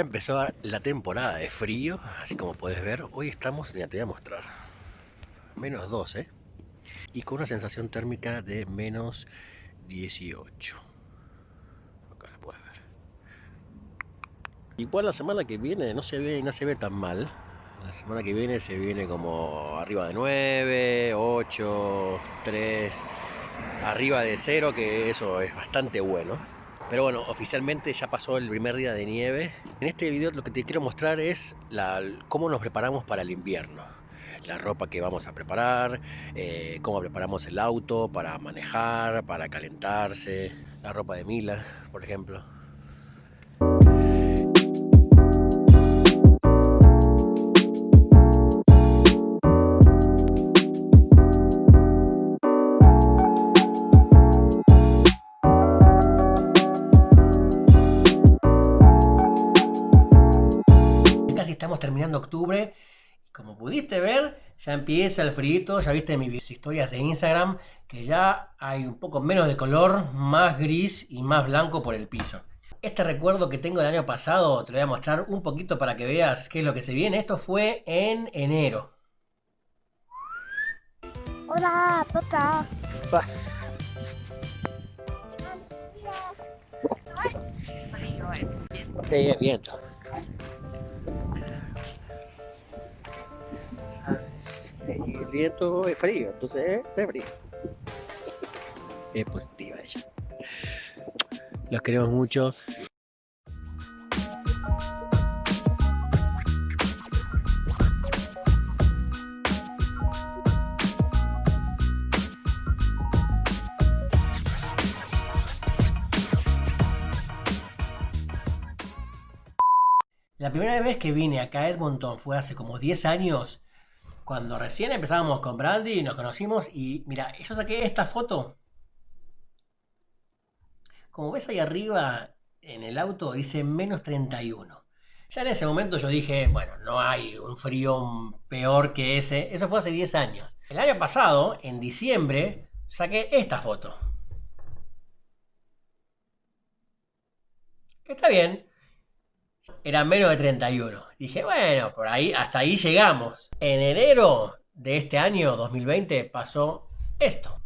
empezó la temporada de frío, así como puedes ver. Hoy estamos, ya te voy a mostrar, menos 12 y con una sensación térmica de menos 18. Acá la puedes ver. Igual la semana que viene no se ve, no se ve tan mal. La semana que viene se viene como arriba de 9, 8, 3, arriba de 0, que eso es bastante bueno. Pero bueno, oficialmente ya pasó el primer día de nieve. En este video lo que te quiero mostrar es cómo nos preparamos para el invierno. La ropa que vamos a preparar, eh, cómo preparamos el auto para manejar, para calentarse, la ropa de Mila, por ejemplo. Terminando octubre. Como pudiste ver, ya empieza el frío, ya viste mis historias de Instagram, que ya hay un poco menos de color, más gris y más blanco por el piso. Este recuerdo que tengo del año pasado te lo voy a mostrar un poquito para que veas qué es lo que se viene. Esto fue en enero. Hola, papá. Sí, viento. El viento es frío, entonces es frío. Es positiva ella. Los queremos mucho. La primera vez que vine acá a Edmonton fue hace como 10 años cuando recién empezábamos con Brandy y nos conocimos y mira, yo saqué esta foto. Como ves ahí arriba en el auto dice menos 31. Ya en ese momento yo dije, bueno, no hay un frío peor que ese. Eso fue hace 10 años. El año pasado, en diciembre, saqué esta foto. Está bien, era menos de 31. Dije, bueno, por ahí, hasta ahí llegamos. En enero de este año 2020 pasó esto.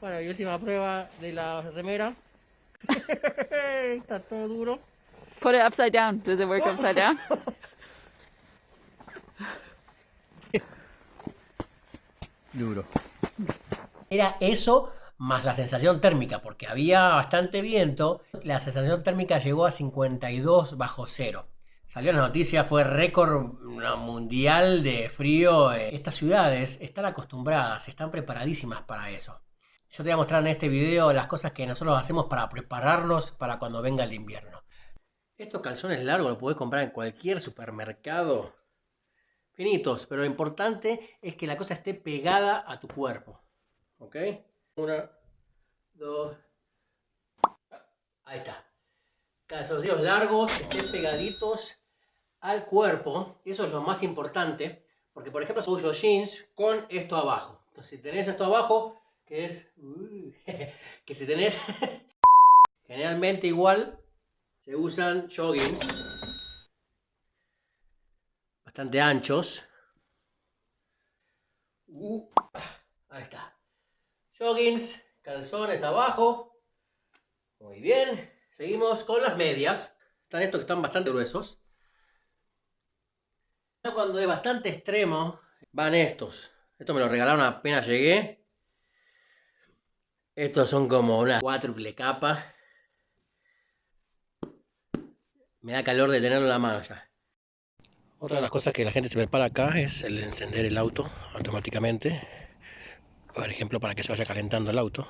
Bueno, y última prueba de la remera. Está todo duro. Put it upside down. Does it work upside down? duro. Era eso más la sensación térmica, porque había bastante viento, la sensación térmica llegó a 52 bajo cero. Salió la noticia, fue récord mundial de frío. Estas ciudades están acostumbradas, están preparadísimas para eso. Yo te voy a mostrar en este video las cosas que nosotros hacemos para prepararnos para cuando venga el invierno. Estos calzones largos los puedes comprar en cualquier supermercado finitos, pero lo importante es que la cosa esté pegada a tu cuerpo. ¿Ok? Una, dos, ahí está. Calzoncillos largos, estén pegaditos al cuerpo. Eso es lo más importante, porque por ejemplo uso jeans con esto abajo. Entonces si tenés esto abajo, que es... que si tenés... generalmente igual se usan joggings bastante anchos. Uh, ahí está. Joggings, calzones abajo. Muy bien. Seguimos con las medias. Están estos que están bastante gruesos. Cuando es bastante extremo, van estos. Estos me los regalaron apenas llegué. Estos son como una cuádruple capa. Me da calor de tenerlo en la mano ya. Otra de las cosas que la gente se prepara acá es el encender el auto automáticamente. Por ejemplo, para que se vaya calentando el auto.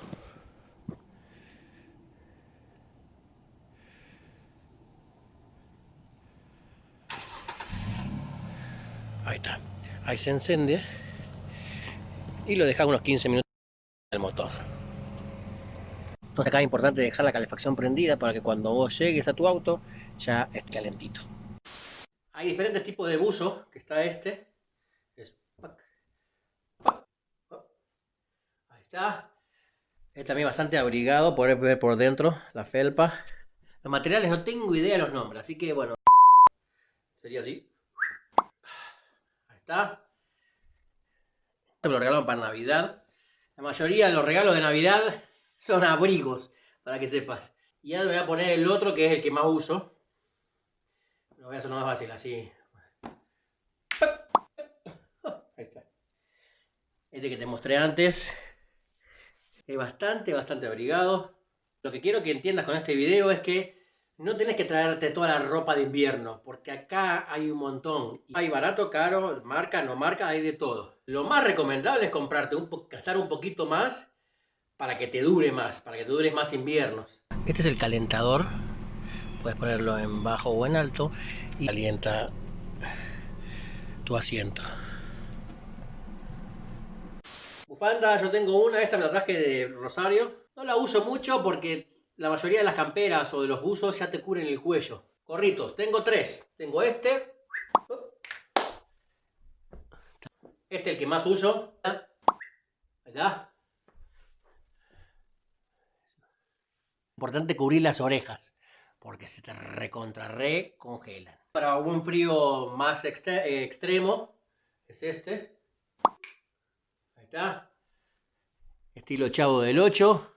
Ahí está. Ahí se enciende. Y lo deja unos 15 minutos el motor. Entonces acá es importante dejar la calefacción prendida para que cuando vos llegues a tu auto ya esté calentito. Hay diferentes tipos de buzo, que está este. está. Es también bastante abrigado, poder ver por dentro la felpa. Los materiales no tengo idea de los nombres, así que bueno. Sería así. Ahí está. Esto me lo regalaron para Navidad. La mayoría de los regalos de Navidad son abrigos, para que sepas. Y ahora voy a poner el otro, que es el que más uso. Lo voy a hacer más fácil, así. Ahí está. Este que te mostré antes. Es bastante, bastante abrigado. Lo que quiero que entiendas con este video es que no tenés que traerte toda la ropa de invierno, porque acá hay un montón. Hay barato, caro, marca, no marca, hay de todo. Lo más recomendable es comprarte, un gastar un poquito más para que te dure más, para que te dure más inviernos. Este es el calentador. Puedes ponerlo en bajo o en alto y calienta tu asiento. Bufanda, yo tengo una, esta me la traje de Rosario. No la uso mucho porque la mayoría de las camperas o de los buzos ya te cubren el cuello. Corritos, tengo tres. Tengo este. Este es el que más uso. Está. Importante cubrir las orejas. Porque se te recontra re congelan. Para un frío más eh, extremo. Es este. Ahí está. Estilo chavo del 8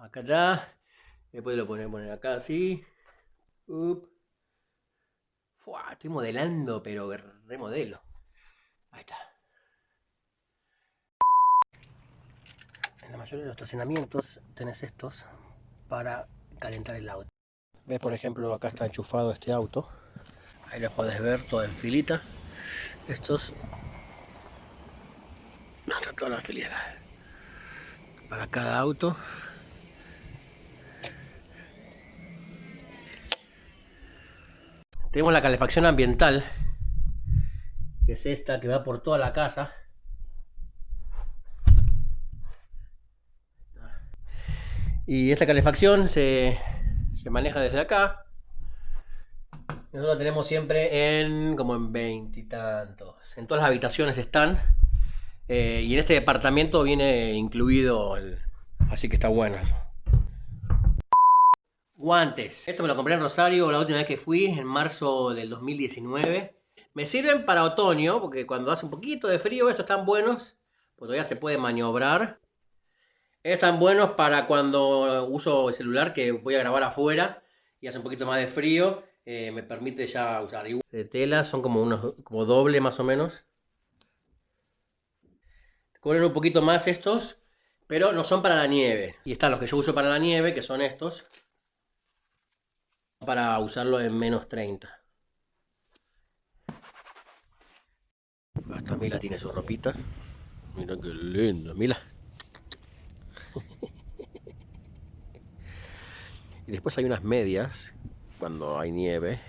acá está. Después lo ponemos poner acá así. estoy modelando, pero remodelo. Ahí está. En la mayoría de los estacionamientos tenés estos para calentar el auto. Ves, por ejemplo, acá está enchufado este auto. Ahí lo podés ver todo en filita. Estos... Están todas las fileras. Para cada auto. Tenemos la calefacción ambiental, que es esta que va por toda la casa. Y esta calefacción se, maneja desde acá. Nosotros la tenemos siempre en como en veintitantos. En todas las habitaciones están. Eh, y en este departamento viene incluido, así que está bueno eso. Guantes. Esto me lo compré en Rosario la última vez que fui, en marzo del 2019. Me sirven para otoño, porque cuando hace un poquito de frío estos están buenos, porque todavía se puede maniobrar. Están buenos para cuando uso el celular, que voy a grabar afuera y hace un poquito más de frío. Eh, me permite ya usar. De tela son como unos como doble más o menos. Cubren un poquito más estos, pero no son para la nieve. Y están los que yo uso para la nieve, que son estos para usarlo en menos 30. Hasta Mila tiene su ropita. Mira qué lindo, Mila. Y después hay unas medias, cuando hay nieve,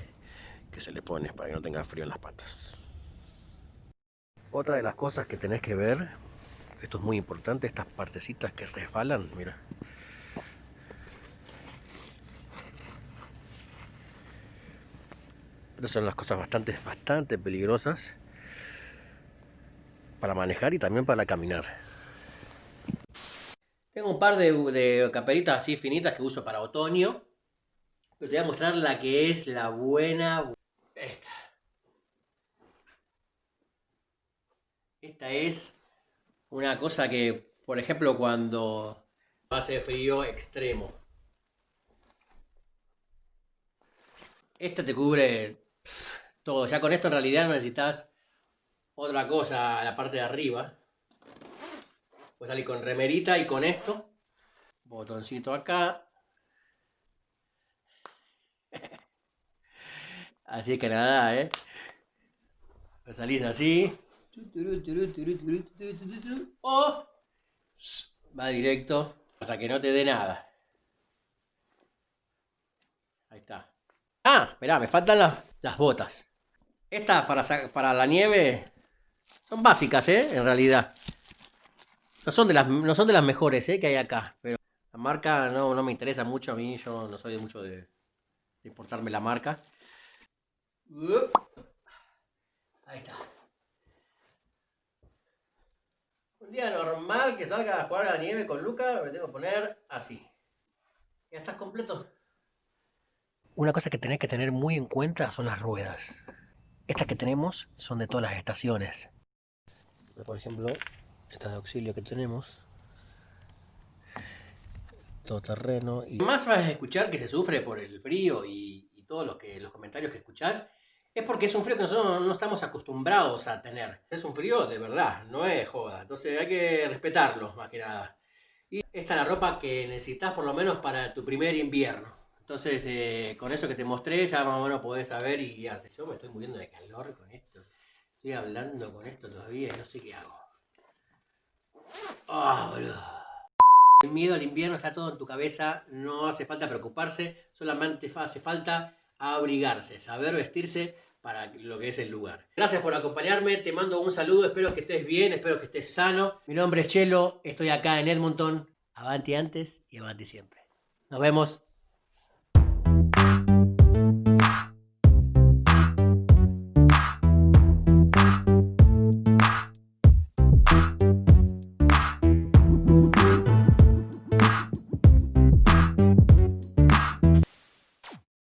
que se le pone para que no tenga frío en las patas. Otra de las cosas que tenés que ver, esto es muy importante, estas partecitas que resbalan, mira. son las cosas bastante, bastante peligrosas para manejar y también para caminar. Tengo un par de, de caperitas así finitas que uso para otoño. Pero te voy a mostrar la que es la buena. Esta. Esta es una cosa que, por ejemplo, cuando hace frío extremo. Esta te cubre todo. Ya con esto en realidad no necesitas otra cosa a la parte de arriba. Puedes salir con remerita y con esto. Botoncito acá. Así que nada, ¿eh? Pues salís así. O va directo hasta que no te dé nada. Ahí está. Ah, esperá, me faltan las, botas. Estas para, para la nieve son básicas, ¿eh? En realidad. No son de las, no son de las mejores, ¿eh? Que hay acá. Pero la marca no, me interesa mucho a mí. Yo no soy mucho de, de importarme la marca. Ahí está. Un día normal que salga a jugar a la nieve con Luca, me tengo que poner así. ¿Ya estás completo? Una cosa que tenés que tener muy en cuenta son las ruedas. Estas que tenemos son de todas las estaciones. Por ejemplo, esta de auxilio que tenemos. Todo terreno. Y más vas a escuchar que se sufre por el frío y, y todos los, que, los comentarios que escuchás. Es porque es un frío que nosotros no estamos acostumbrados a tener. Es un frío de verdad, no es joda. Entonces hay que respetarlo más que nada. Y esta es la ropa que necesitas por lo menos para tu primer invierno. Entonces, eh, con eso que te mostré, ya más o menos podés saber y guiarte. Yo me estoy muriendo de calor con esto. Estoy hablando con esto todavía y no sé qué hago. Boludo. El miedo al invierno está todo en tu cabeza, no hace falta preocuparse, solamente hace falta abrigarse, saber vestirse para lo que es el lugar. Gracias por acompañarme, te mando un saludo, espero que estés bien, espero que estés sano. Mi nombre es Chelo, estoy acá en Edmonton, avanti antes y avanti siempre. Nos vemos.